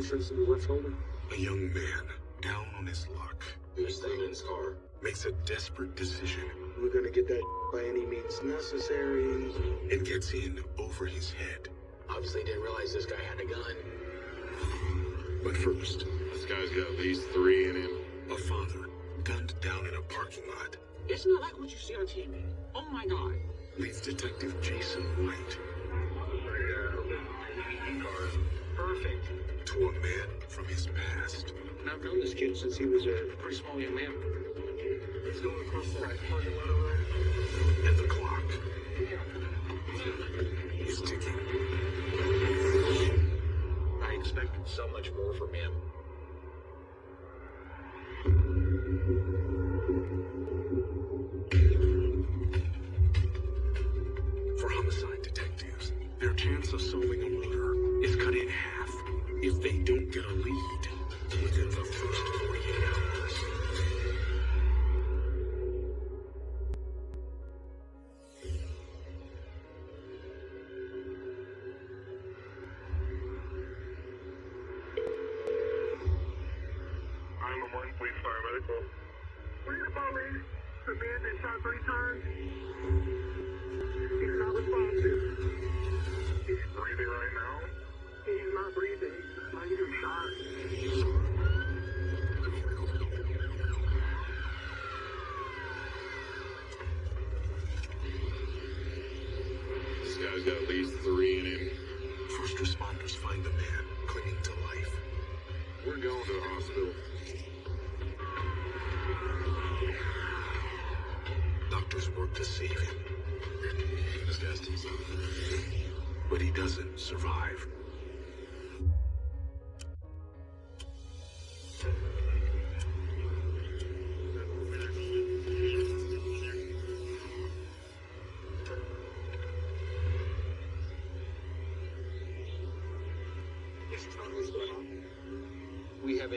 entrance to the left shoulder. A young man, down on his luck, Who's staying in his car? makes a desperate decision We're gonna get that by any means necessary. and gets in over his head. Obviously didn't realize this guy had a gun. But first, This guy's got at least three in him. a father gunned down in a parking lot It's not like what you see on TV. Oh my god. leads Detective Jason White from his past. And I've known this kid since he was a pretty small young man. He's going across the parking lot over there. And the clock is ticking. I expected so much more from him. Man that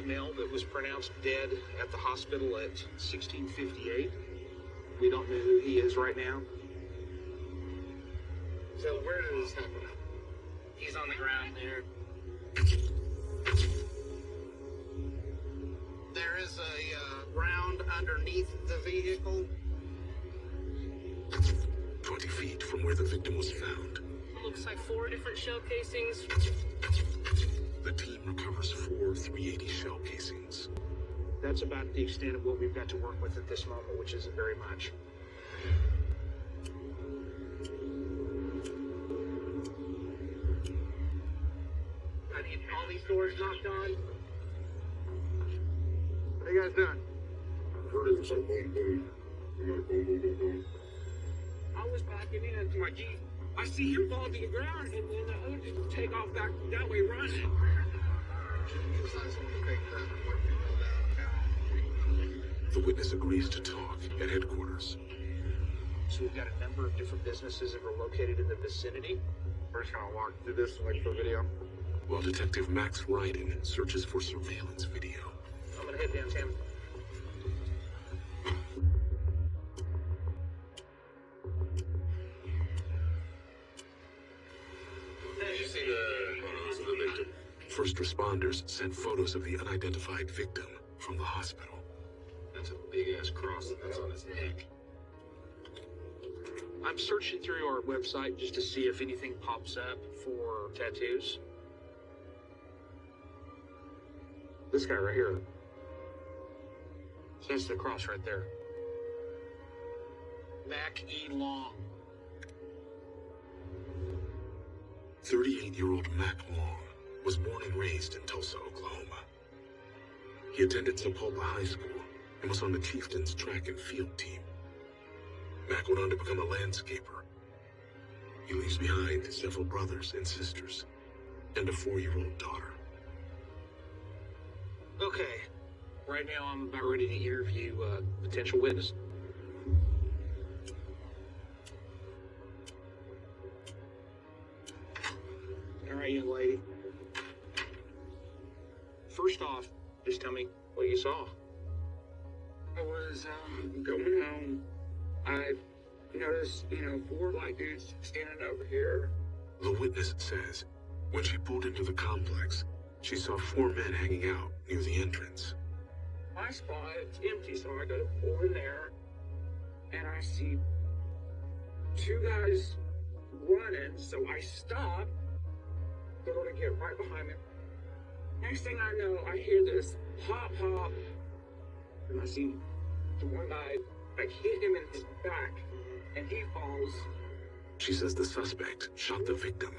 male that was pronounced dead at the hospital at 1658. We don't know who he is right now. So where did this happen? He's on the ground there. There is a uh, round underneath the vehicle. 20 feet from where the victim was found, Looks like four different shell casings. The team recovers four 380 shell casings. That's about the extent of what we've got to work with at this moment, which isn't very much. I need all these doors knocked on. What are you guys doing? I was backing into my Jeep. I see him fall to the ground, and then the other dude take off back that way running. The witness agrees to talk at headquarters. So we've got a number of different businesses that are located in the vicinity. We're just gonna walk through this and like for video. While Detective Max Ryden searches for surveillance video. I'm gonna head downtown. See the photos of the victim? First responders sent photos of the unidentified victim from the hospital. That's a big ass cross that's on his neck. I'm searching through our website just to see if anything pops up for tattoos. This guy right here. That's the cross right there. Mac E. Long. 38 year old Mac Long was born and raised in Tulsa, Oklahoma. He attended Sapulpa High School and was on the Chieftains track and field team. Mac went on to become a landscaper. He leaves behind several brothers and sisters and a four year old daughter. Okay. Right now, I'm about ready to interview uh, potential witness. Right, young lady. First off, just tell me what you saw. I was um, going home. I noticed, you know, four black dudes standing over here. The witness says when she pulled into the complex, She saw four men hanging out near the entrance. My spot it's empty, so I go to pull in there, and I see two guys running. So I stop, go to get right behind them. Next thing I know, I hear this pop pop, and I see the one guy like hit him in his back, and he falls. She says the suspect shot the victim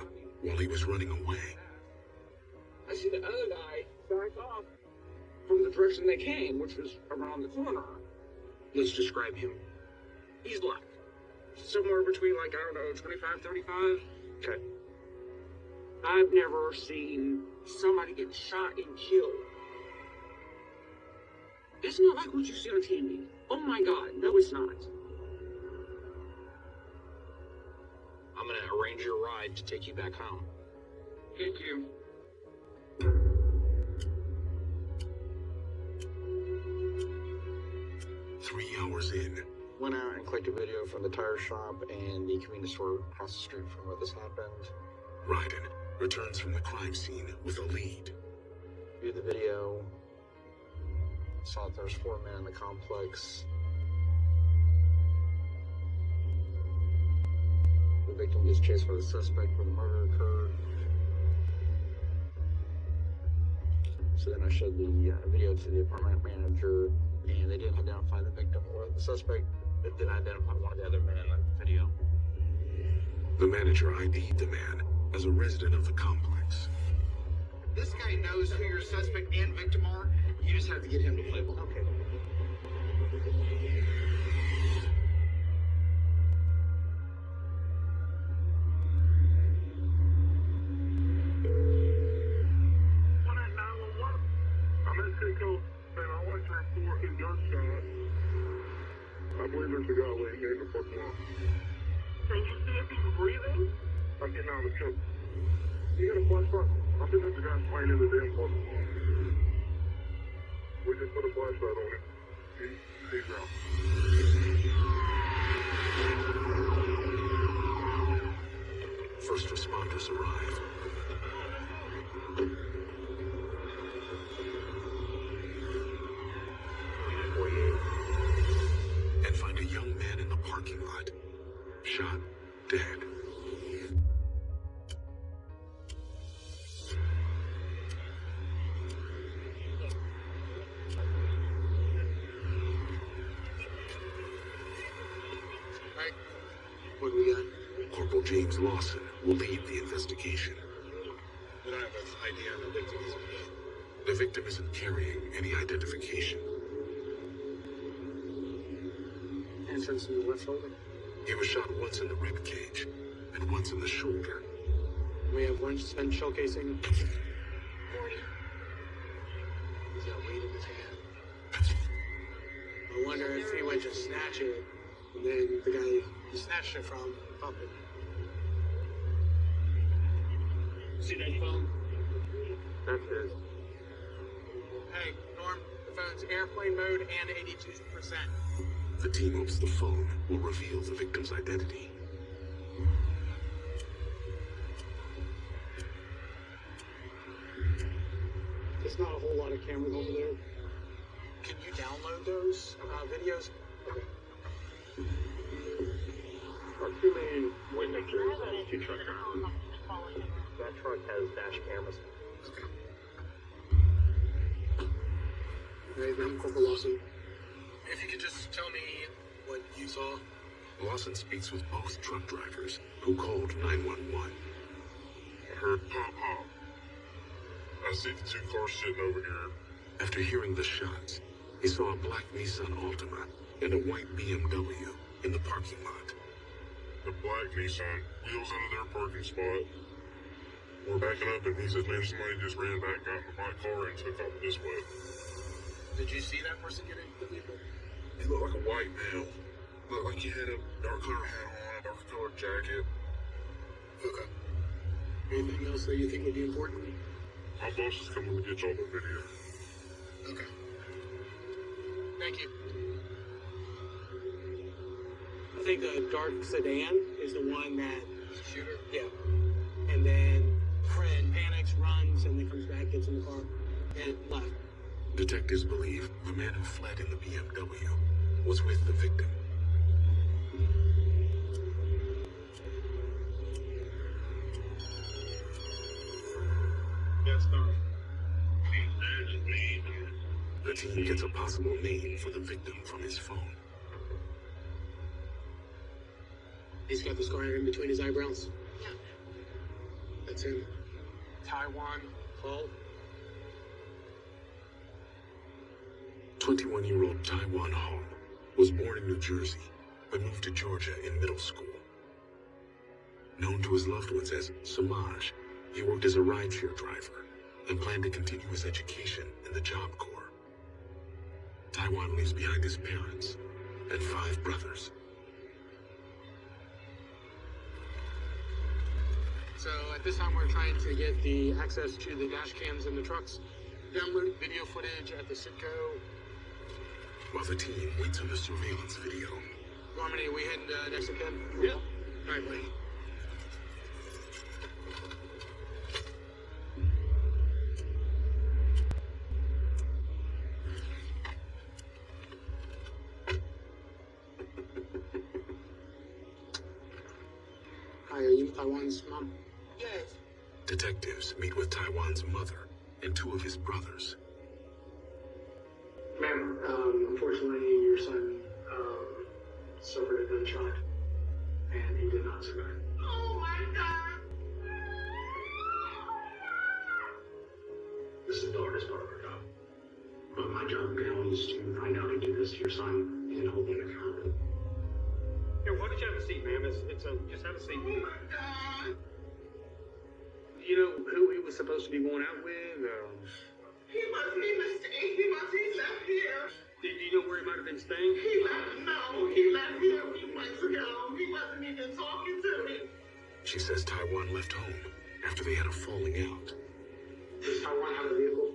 while he was running away. I see the other guy back off from the direction they came, which was around the corner. Let's describe him. He's like somewhere between like, I don't know, 25, 35. Okay. I've never seen somebody get shot and killed. It's not like what you see on TV. Oh my god, no it's not. I'm gonna arrange your ride to take you back home. Thank you. Three hours in, Went out and collected video from the tire shop and the convenience store across the street from where this happened. Ryden returns from the crime scene with a lead. Viewed the video. Saw that there was four men in the complex. The victim gets chased by the suspect where the murder occurred. So then I showed the uh, video to the apartment manager, and they didn't identify the victim or the suspect. They didn't identify one of the other men in the video. The manager ID'd the man as a resident of the complex. This guy knows who your suspect and victim are. You just have to get him to play ball. Okay. Dead. What do we got? Corporal James Lawson will lead the investigation. We don't have an ID on the victims. The victim isn't carrying any identification. Entrance in the left shoulder. He was shot once in the rib cage and once in the shoulder. We have one spent shell casing. He's got weight in his hand. I wonder if he went to snatch it, and then the guy he snatched it from popped it. See that phone? That's it. Hey, Norm, the phone's airplane mode and 82%. The team hopes the phone will reveal the victim's identity. There's not a whole lot of cameras over there. Can you download those uh, videos? Our two main witnesses, two trucks. That truck has dash cameras. Hey, I'm Corporal Lawson. If you could just tell me what you saw. Lawson speaks with both truck drivers, who called 911. I heard pop pop. I see the two cars sitting over here. After hearing the shots, he saw a black Nissan Altima and a white BMW in the parking lot. The black Nissan wheels into their parking spot. We're backing up, and he says, "Man, somebody just ran back, got into my car, and took off this way." Did you see that person get into the vehicle? He looked like a white male. Looked like he had a dark color hat on, a dark colored jacket. Okay. Anything else that you think would be important? My boss is coming to get y'all the video. Okay. Thank you. I think the dark sedan is the one that. Shooter? Yeah. And then friend panics, runs, and then comes back, gets in the car, and left. Detectives believe the man who fled in the BMW was with the victim. Yes, sir. The team gets a possible name for the victim from his phone. He's got the scar in between his eyebrows. Yeah. That's him. Taiwan Hall. 21 year old Taiwan Hall was born in New Jersey but moved to Georgia in middle school. Known to his loved ones as Samaj, he worked as a rideshare driver and planned to continue his education in the Job Corps. Taiwan leaves behind his parents and five brothers. So at this time, we're trying to get the access to the dash cams in the trucks, download video footage at the Citgo. While the team waits on the surveillance video, Harmony, we heading uh, next to Ken? Yeah. All right, buddy. Hi, are you Taiwan's mom? Yes. detectives meet with Taiwan's mother and two of his brothers. Suffered a and he did not survive. Oh my god! This is the hardest part of our job. But my job now is to find out who did this to your son and hold him accountable. Here, why don't you have a seat, ma'am? It's, it's a, just have a seat. Oh my god! You know who he was supposed to be going out with? He wasn't even staying. He was. He left here. Do you know where he might have been staying? He left. No, he left here a few months ago. He wasn't even talking to me. She says Taiwan left home after they had a falling out. Does Taiwan have a vehicle?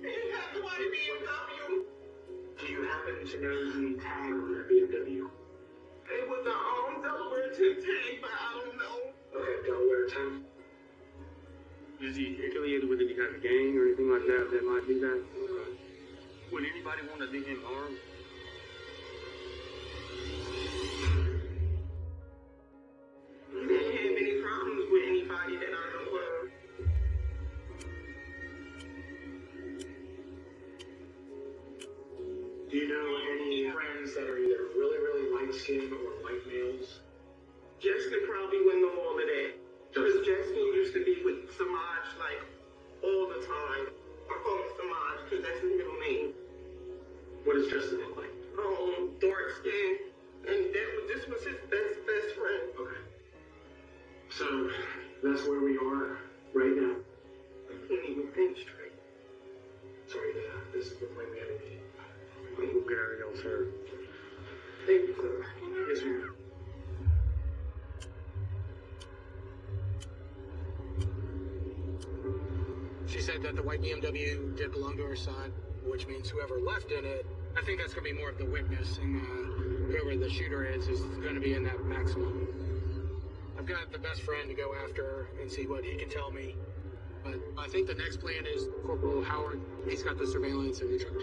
He had the white BMW. Do you happen to know the tag on that BMW? It was a um, Delaware 10 tank, but I don't know. Okay, Delaware 10. Is he affiliated with any kind of gang or anything like that that might be that? Would anybody want to do him harm? He didn't any problems with anybody that I know of. Do you know any friends that are either really, really light skinned or white males? Justin probably wouldn't know all of that. Because Justin used to be with Samaj like all the time. I call him Samaj because that's his middle name. What does Justin look like? Um, dark skin. And that was, this was his best, best friend. Okay. So that's where we are right now. I can't even think straight. Sorry, uh, this is the plan we had to be. We'll get our else here. Thank you, sir. Yes, sir. She said that the white BMW did belong to her son, which means whoever left in it, I think that's going to be more of the witness, and uh, whoever the shooter is is going to be in that maximum. I've got the best friend to go after and see what he can tell me. But I think the next plan is Corporal Howard. He's got the surveillance in the truck.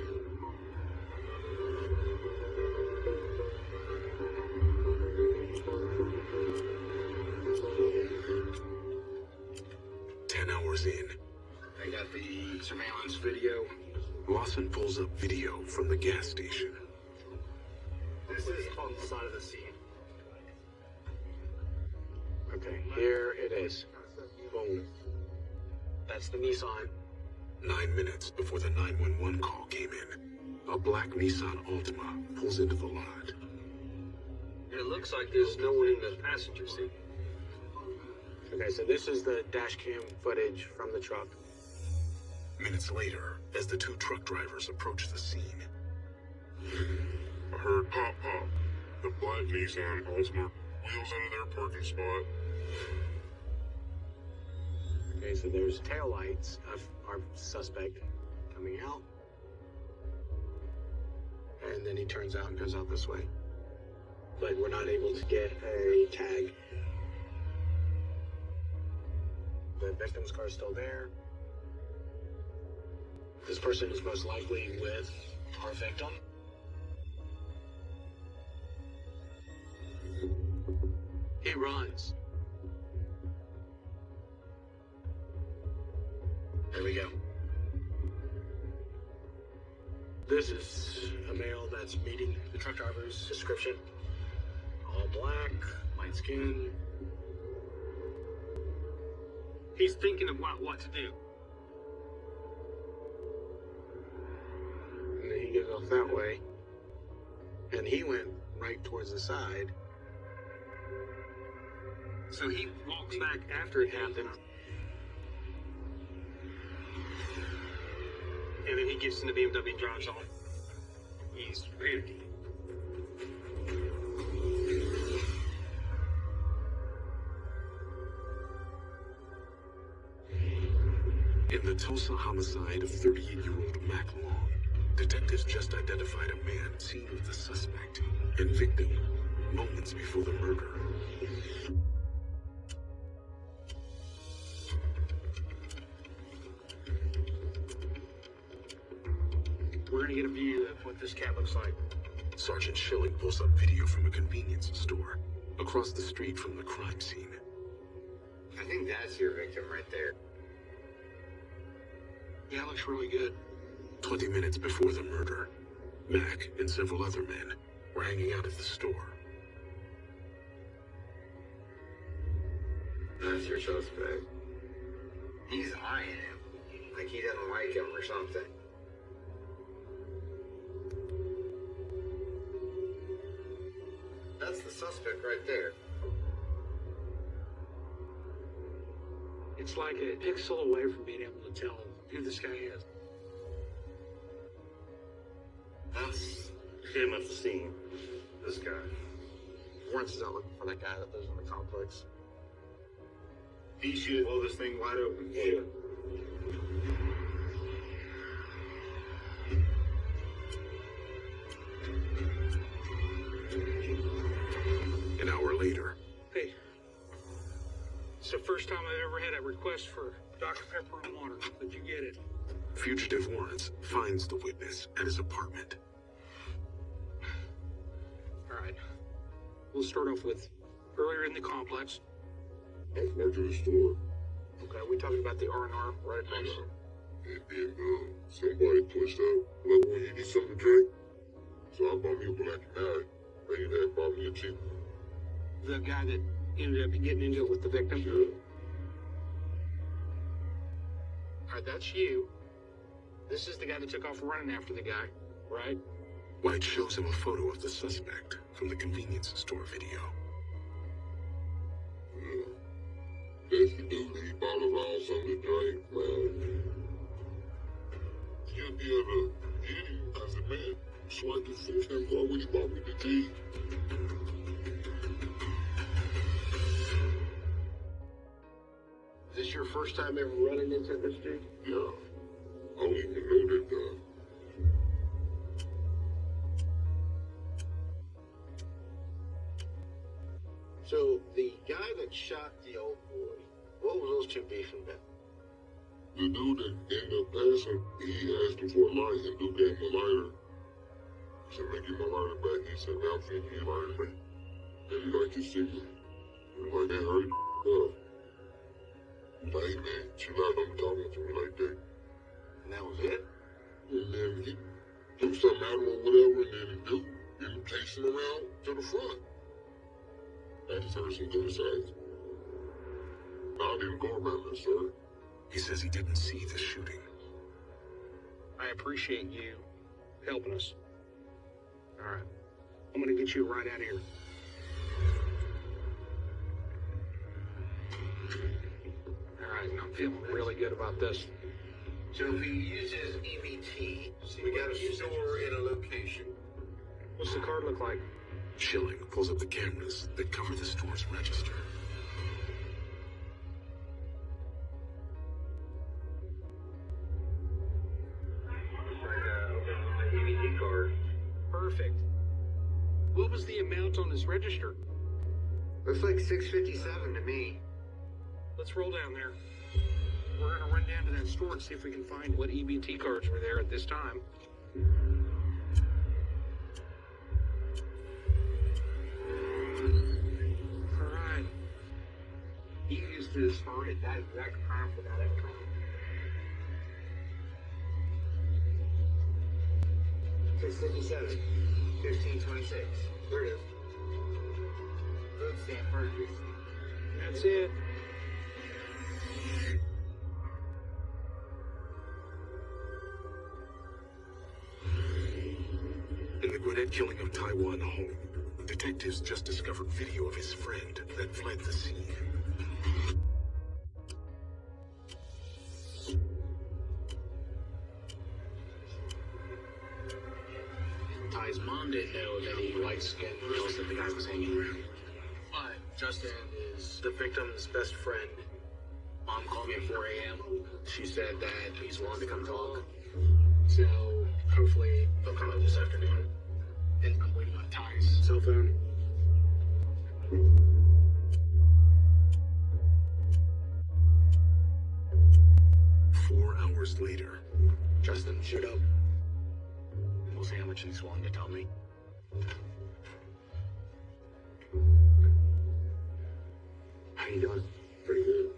Pulls up video from the gas station. This is on the side of the scene. Okay, here it is. Boom. That's the Nissan. Nine minutes before the 911 call came in, a black Nissan Altima pulls into the lot. It looks like there's no one in the passenger seat. Okay, so this is the dash cam footage from the truck. Minutes later, as the two truck drivers approach the scene, I heard pop pop. The black Nissan Altima wheels into their parking spot. Okay, so there's taillights of our suspect coming out. And then he turns out and goes out this way. But we're not able to get a tag. The victim's car is still there. This person is most likely with our victim. He runs. There we go. This is a male that's meeting the truck driver's description. All black, light skin. He's thinking about what to do. Off that way. And he went right towards the side. So he walks back after it happened. And then he gets in the BMW and drives off. He's panicking. In the Tulsa homicide of 38-year-old Mac Long, detectives just identified a man seen with the suspect and victim moments before the murder. We're gonna get a view of what this cat looks like. Sergeant Schilling pulls up video from a convenience store across the street from the crime scene. I think that's your victim right there. Yeah, looks really good. 20 minutes before the murder, Mac and several other men were hanging out at the store. That's your suspect. He's eyeing him. Like he doesn't like him or something. That's the suspect right there. It's like a pixel away from being able to tell who this guy is. That's Him at the scene. this guy. Warrants is out looking for that guy that lives in the complex. He should blow this thing wide open. Yeah. An hour later, Hey, it's the first time I've ever had a request for Dr. Pepper and water. Did you get it? Fugitive Warrants finds the witness at his apartment. We'll start off with earlier in the complex. I was back to the store, Okay, we talking about the R and R right across. and then um, somebody pushed up, like, well, you need something to drink? So I bought me a black and nine. They had bought me a cheap one. The guy that ended up getting into it with the victim. Yeah. All right, that's you. This is the guy that took off running after the guy, right? White shows him a photo of the suspect from the convenience store video. Yeah. That's the dude that he bought around something to drink, man. You'll be able to get him as a man. So I can fix him car when he bought me the key. Is this your first time ever running into this dude? Yeah. I don't even know that guy. That shot the old boy, what was those two beefing about? The dude that ended up passing, he asked him for a light, and dude gave him a lighter. He said, man, give my lighter back. He said, man, I'm finna give you lighter back. And he liked his cigarette. He like, man, hurry up. He's like, man, chill out, don't be talking to me like that. And that was it? And then he threw something at him or whatever, and then the dude ended up chasing him around to the front. I just heard some gunshots. No, I didn't go around there, sir. He says he didn't see the shooting. I appreciate you helping us. All right. I'm gonna get you right out of here. All right, I'm feeling really good about this. So if he uses EBT, we got a store in a location. What's the card look like? Schilling pulls up the cameras that cover the store's register. Register? Looks like 657 to me. Let's roll down there. we're gonna run down to that store and see if we can find what EBT cards were there at this time. Alright. He used his phone at that exact time for that account. Six fifty-seven, fifteen twenty-six. There it is. That's it. In the Gwinnett killing of Taiwan Hall, detectives just discovered video of his friend that fled the scene. Ty's mom didn't know that he white skinned girls that the guy was hanging around. But Justin is the victim's best friend. Mom called me at 4 a.m. She said that he's willing to come talk. So hopefully they'll come out this afternoon. And I'm waiting on Ty's cell phone. Four hours later, Justin showed up. How much he's willing to tell me. How you doing? Pretty good.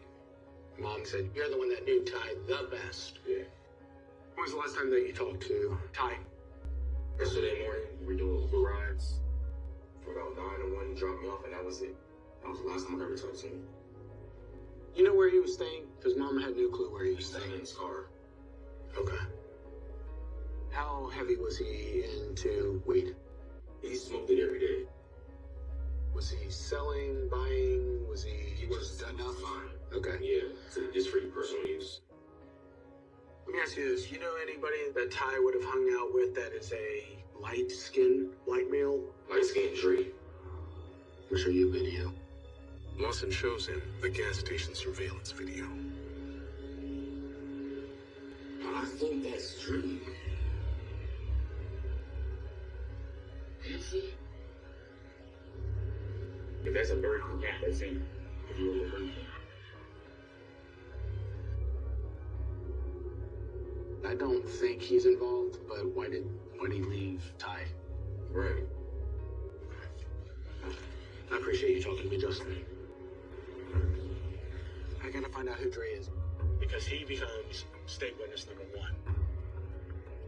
Mom said you're the one that knew Ty the best. Yeah. When was the last time that you talked to Ty? Yesterday morning, we were doing Uber rides for about nine and one dropped me off, and that was it. That was the last time I ever talked to him. You know where he was staying? Because Mom had no clue where he was Staying staying. in his car. Okay. How heavy was he into weed? He smoked it every day. Was he selling, buying? Was he? He was just enough fine. Okay. Yeah, so just for your personal use. Let me ask you this: You know anybody that Ty would have hung out with that is a light-skinned light male? Light skinned tree. I'll show you a video. Lawson shows him the gas station surveillance video. I think that's Dre. It? If there's a bird, yeah, that's him. If you were a bird. I don't think he's involved, but why did why did he leave Ty? Right. I appreciate you talking to me, Justin. I gotta find out who Dre is. Because he becomes state witness number one.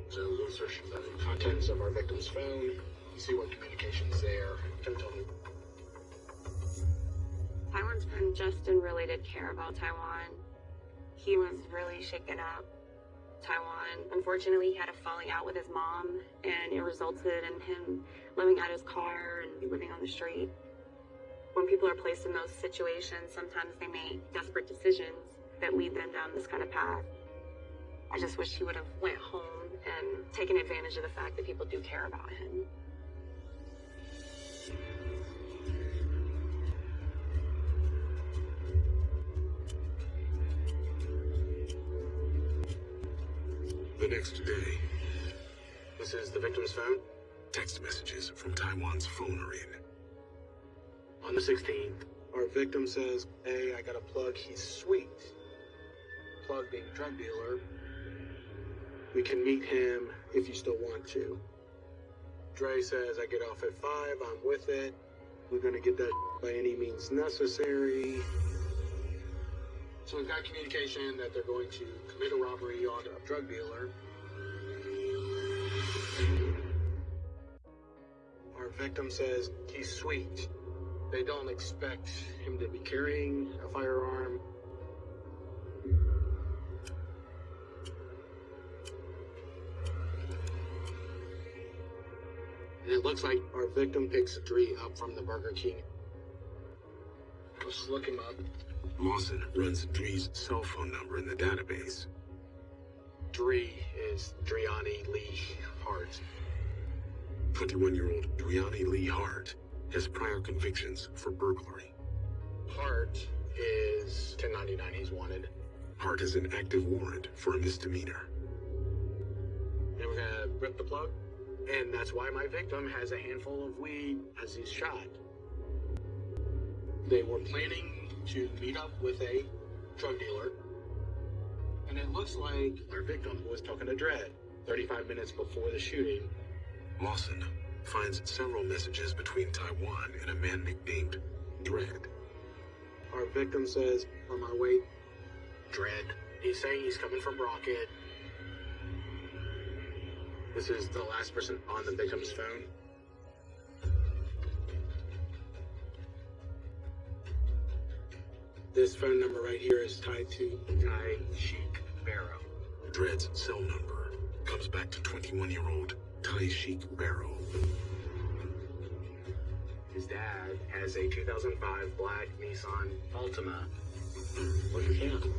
So we'll search the contents of our victim's phone, see what communication's there. Can tell me. Taiwan's friend Justin really did care about Taiwan. He was really shaken up. Taiwan, unfortunately, he had a falling out with his mom, and it resulted in him living out his car and living on the street. When people are placed in those situations, sometimes they make desperate decisions that lead them down this kind of path. I just wish he would have went home and taken advantage of the fact that people do care about him. The next day, This is the victim's phone. text messages from Taiwan's phone are in. On the 16th, our victim says, Hey, I got a plug. He's sweet. Plug being a drug dealer. We can meet him if you still want to. Dre says, I get off at 5. I'm with it. We're to get that by any means necessary. So we've got communication that they're going to commit a robbery on a drug dealer. Our victim says he's sweet. They don't expect him to be carrying a firearm. And it looks like our victim picks Dre up from the Burger King. Let's look him up. Lawson runs Dre's cell phone number in the database. Dre is Driani Lee Hart. 21 year old Driani Lee Hart has prior convictions for burglary. Hart is 1099. He's wanted. Hart has an active warrant for a misdemeanor. And we're gonna rip the plug. And that's why my victim has a handful of weed as he's shot. They were planning to meet up with a drug dealer. And it looks like our victim was talking to Dredd 35 minutes before the shooting. Lawson finds several messages between Taiwan and a man nicknamed Dread. Our victim says, on my way, Dredd. He's saying he's coming from Rocket. This is the last person on the victim's phone. This phone number right here is tied to Tai Sheik Barrow. Dread's cell number comes back to 21-year-old Tai Sheik Barrow. His dad has a 2005 black Nissan Altima. Look at him.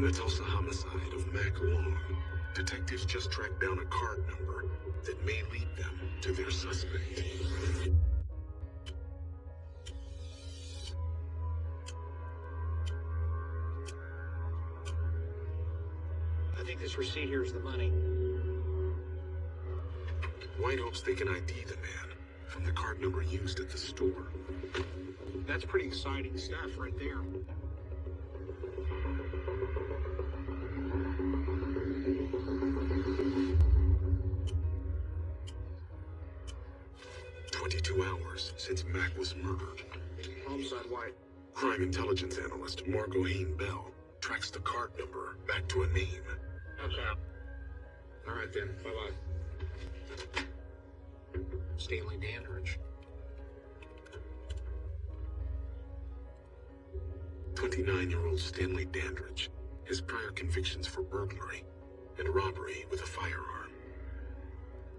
In the Tulsa homicide of Mac Long, detectives just tracked down a card number that may lead them to their suspect. I think this receipt here is the money. White hopes they can ID the man from the card number used at the store. That's pretty exciting stuff right there. Was murdered. Homicide White. Crime intelligence analyst Margot Hain Bell tracks the card number back to a name. Okay. All right then. Bye bye. Stanley Dandridge. 29-year-old Stanley Dandridge has prior convictions for burglary and robbery with a firearm.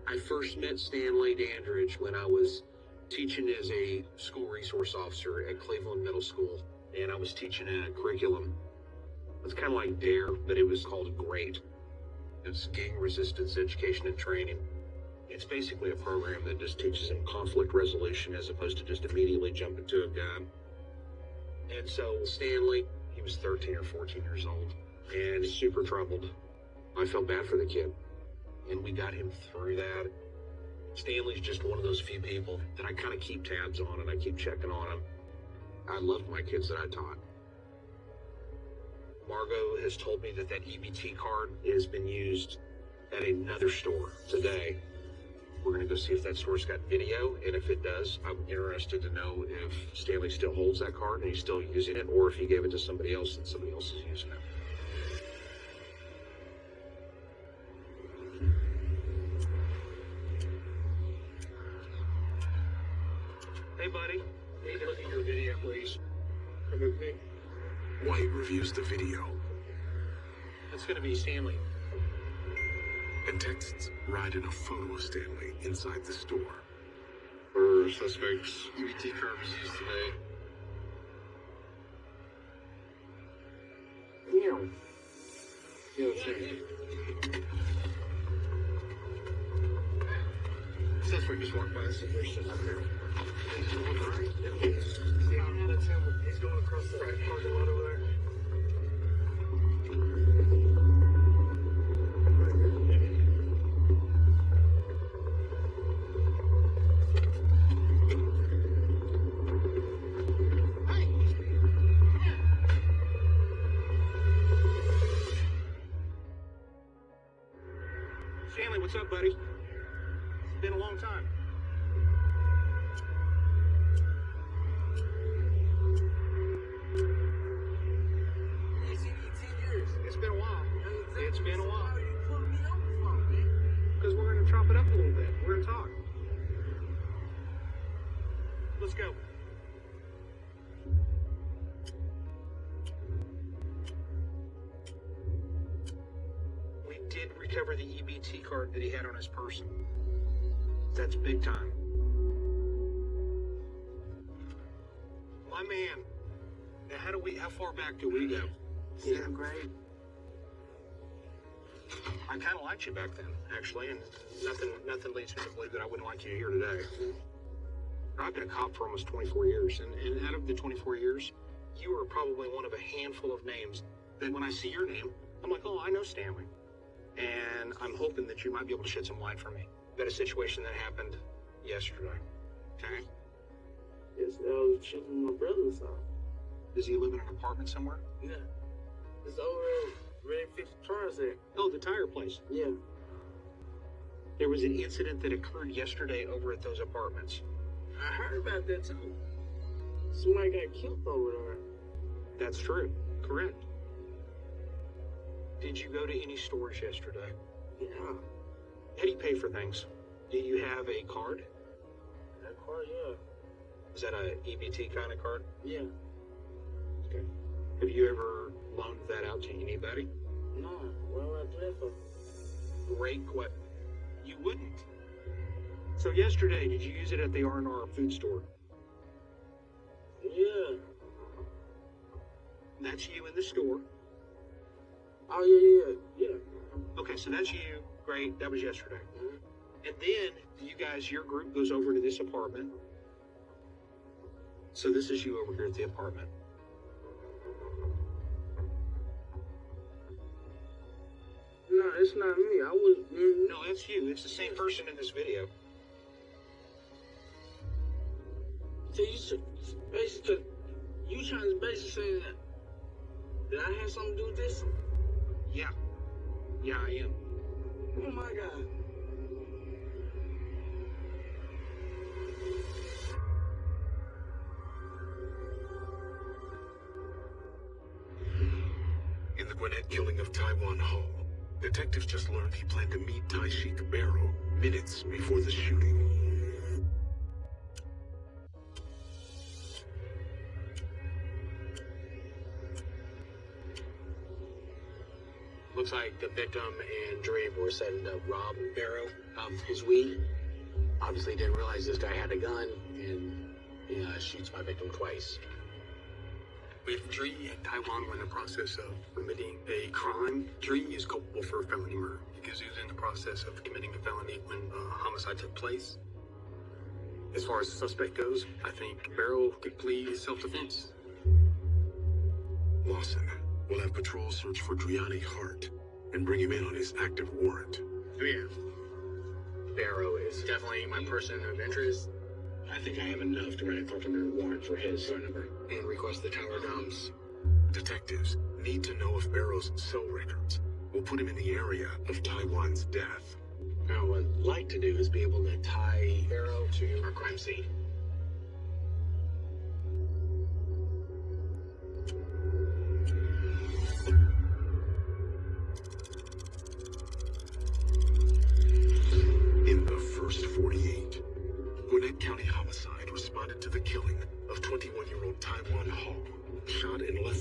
I first met Stanley Dandridge when I was teaching as a school resource officer at Cleveland Middle School, and I was teaching a curriculum. It's kind of like DARE, but it was called GREAT. It's Gang Resistance Education and Training. It's basically a program that just teaches them conflict resolution as opposed to just immediately jumping to a gun. And so Stanley, he was 13 or 14 years old and super troubled. I felt bad for the kid. And we got him through that. Stanley's just one of those few people that I kind of keep tabs on and I keep checking on him. I loved my kids that I taught. Margot has told me that that EBT card has been used at another store today. We're going to go see if that store's got video, and if it does, I'm interested to know if Stanley still holds that card and he's still using it, or if he gave it to somebody else and somebody else is using it. Texts in a photo of Stanley inside the store. For suspects, EBT card was used today. Yeah. Yeah, same. Suspect just walked by us and there's up there. He's going across the right parking lot over there. That's big time. My man. Now, how do we? How far back do we go? Yeah, great. I kind of liked you back then, actually, and nothing, nothing leads me to believe that I wouldn't like you here today. I've been a cop for almost 24 years, and, and out of the 24 years, you are probably one of a handful of names that when I see your name, I'm like, oh, I know Stanley. And I'm hoping that you might be able to shed some light for me about a situation that happened yesterday. Okay. Yes, I was with my brother's house. Does he live in an apartment somewhere? Yeah. It's over at Red Fix Tires there. Oh, the tire place. Yeah. There was an incident that occurred yesterday over at those apartments. I heard about that too. Somebody got killed over there. That's true. Correct. Did you go to any stores yesterday? Yeah. How do you pay for things? Do you have a card? That car, yeah. Is that a EBT kind of card? Yeah. Okay. Have you ever loaned that out to anybody? No. Why would I do that for? Great what? You wouldn't. So yesterday, did you use it at the R&R food store? Yeah. That's you in the store. Oh, yeah, yeah, yeah. Okay, so that's you. Great. That was yesterday. And then you guys, your group goes over to this apartment. So this is you over here at the apartment. No, it's not me. I was. mm, No, that's you. It's the same person in this video. So you basically, you trying to basically say that that I had something to do with this? Yeah. Yeah, I am. Oh. In the Gwinnett killing of Taiwan Hall, detectives just learned he planned to meet Tai Sheik Barrow minutes before the shooting. Looks like the victim and Dream were setting up rob Barrow of his weed. Obviously didn't realize this guy had a gun and shoots my victim twice. If Dree and Taiwan were in the process of committing a crime, Dree is culpable for a felony murder because he was in the process of committing a felony when uh, homicide took place. As far as the suspect goes, I think Barrow could plead self-defense. Lawson will have patrols search for Driani Hart and bring him in on his active warrant. Oh yeah. Barrow is definitely my person of interest. I think I have enough to write a carpenter warrant for his phone number and request the tower dumps. Detectives need to know if Barrow's cell records will put him in the area of Taiwan's death. Now, what I'd like to do is be able to tie Barrow to our crime scene.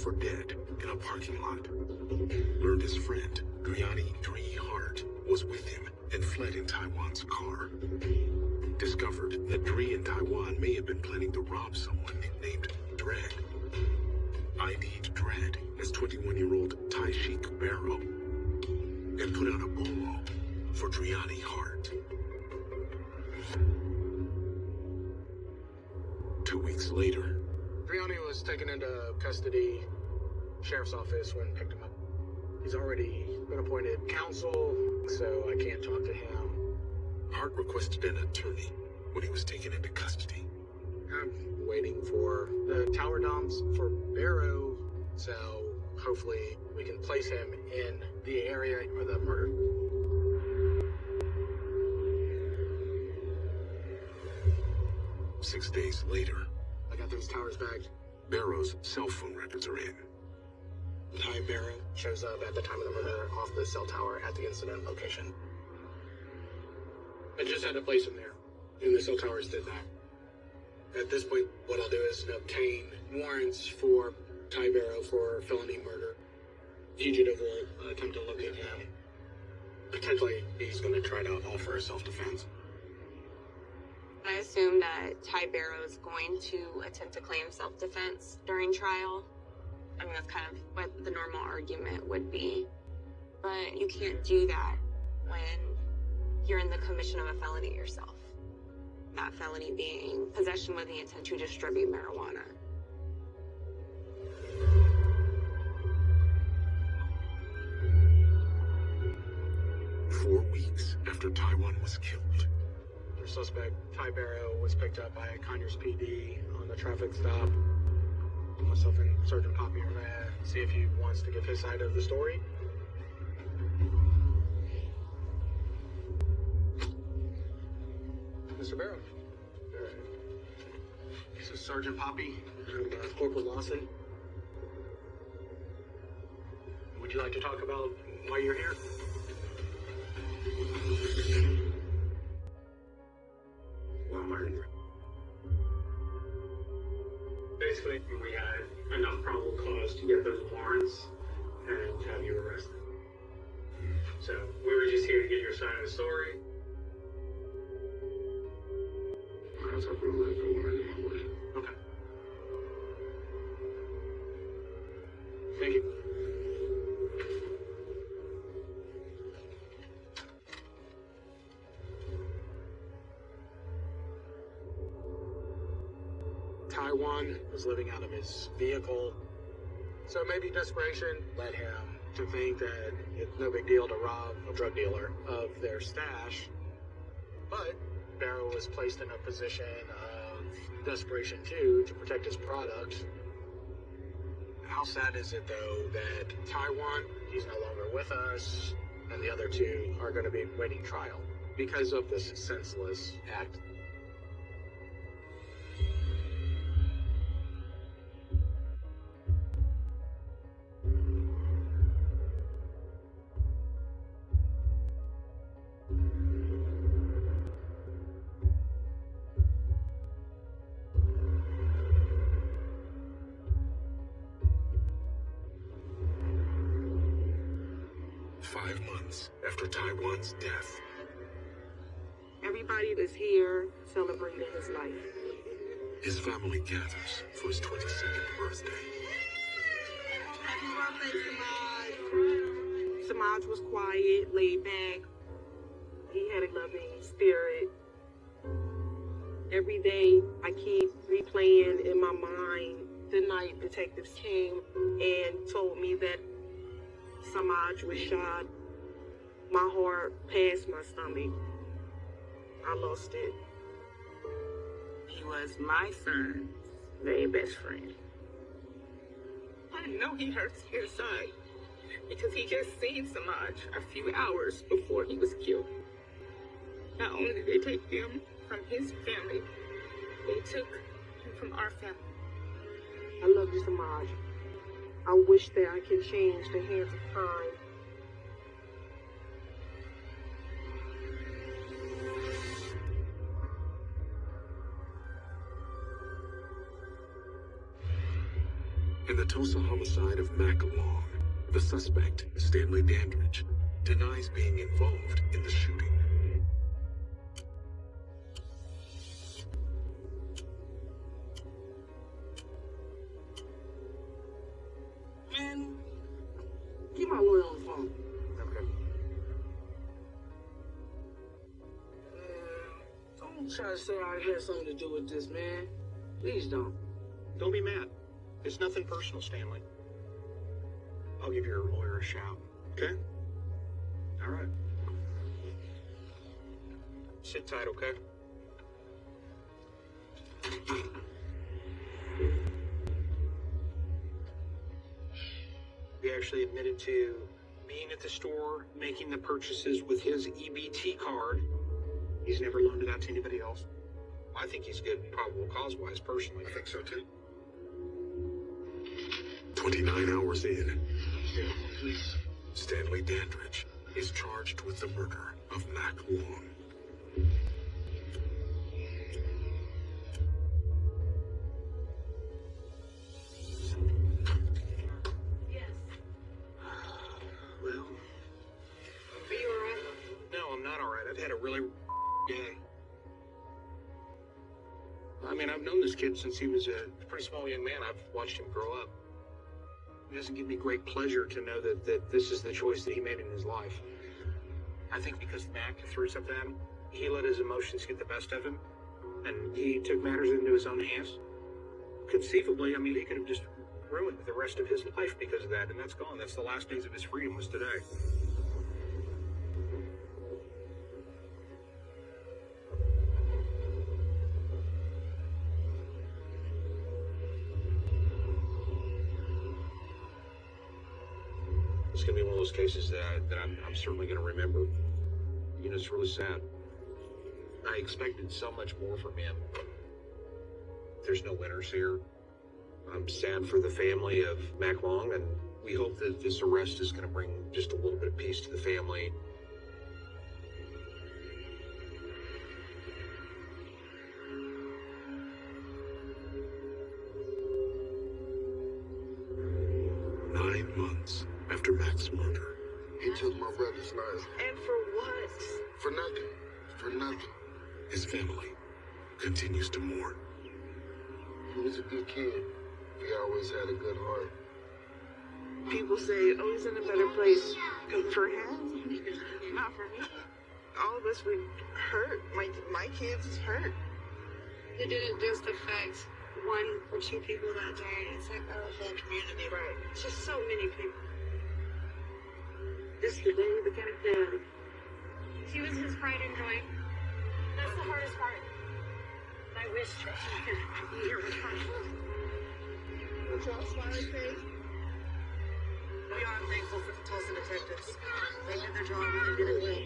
For dead in a parking lot. Learned his friend, Driani Dree Hart, was with him and fled in Taiwan's car. Discovered that Dree and Taiwan may have been planning to rob someone nicknamed Dread. ID'd Dread as 21-year-old Tai Sheik Barrow and put out a bolo for Driani Hart. Two weeks later, Driani was taken into custody, sheriff's office when picked him up. He's already been appointed counsel, so I can't talk to him. Hart requested an attorney when he was taken into custody. I'm waiting for the tower dumps for Barrow, so hopefully we can place him in the area of the murder. Six days later, Towers back. Barrow's cell phone records are in. Ty Barrow shows up at the time of the murder off the cell tower at the incident location. I just had to place him there, and the cell towers did that. At this point, what I'll do is obtain warrants for Ty Barrow for felony murder. Fugitive will uh, attempt to locate him. Potentially, he's going to try to offer a self-defense. I assume that Ty Barrow is going to attempt to claim self-defense during trial. I mean, that's kind of what the normal argument would be. But you can't do that when you're in the commission of a felony yourself. That felony being possession with the intent to distribute marijuana. Four weeks after Taiwan was killed, suspect, Ty Barrow, was picked up by Conyers PD on the traffic stop. Myself and Sergeant Poppy are gonna see if he wants to give his side of the story. Mr. Barrow. This is Sergeant Poppy and uh, Corporal Lawson. Would you like to talk about why you're here? Way. Okay. Thank you. Taiwan was living out of his vehicle. So maybe desperation led him to think that it's no big deal to rob a drug dealer of their stash. But Barrow was placed in a position of desperation too to protect his product. How sad is it though that Taiwan, he's no longer with us, and the other two are going to be waiting trial because of this senseless act Five months after Taiwan's death, Everybody that's here celebrating his life. his family gathers for his 22nd birthday. Happy birthday, Samaj. Samaj was quiet, laid back. He had a loving spirit. Every day, I keep replaying in my mind the night detectives came and told me that Samaj was shot. My heart passed my stomach. I lost it. He was my son's very best friend. I know he hurts inside because he just seen Samaj a few hours before he was killed. Not only did they take him from his family, they took him from our family. I love you, Samaj. I wish that I could change the hands of time. In the Tulsa homicide of Mac Long, the suspect, Stanley Dandridge, denies being involved in the shooting. Personal, Stanley. I'll give your lawyer a shout. Okay? All right. Sit tight, okay? He actually admitted to being at the store, making the purchases with his EBT card. He's never loaned it out to anybody else. I think he's good, probable cause wise, personally. I think so too. 29 hours in, Stanley Dandridge is charged with the murder of Mac Long. Well, Are you alright? no, I'm not all right. I've had a really day. I mean, I've known this kid since he was a pretty small young man. I've watched him grow up. It doesn't give me great pleasure to know that, that this is the choice that he made in his life. I think because Mac threw something at him, he let his emotions get the best of him, and he took matters into his own hands. Conceivably, I mean, he could have just ruined the rest of his life because of that, and that's gone. That's the last days of his freedom was today. Cases that, I, that I'm, I'm certainly going to remember. You know, it's really sad. I expected so much more from him. There's no winners here. I'm sad for the family of Mac Long, and we hope that this arrest is going to bring just a little bit of peace to the family. Nine months after Mac's murder, He took my brother's life. And for what? For nothing. For nothing. his family continues to mourn. He was a good kid. He always had a good heart. People say, oh, he's in a better place. Good For him? Not for me. All of us would hurt. My, my kids is hurt. It didn't just affect one or two people that day. It's like the whole community. Right. It's just so many people. Just the day he became dead. He was his pride and joy. That's the hardest part. I wish that he could be here with us. What's y'all smiley face? We are thankful for the Tulsa detectives. They did their job and they did it well.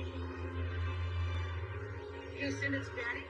Houston, it's Daddy.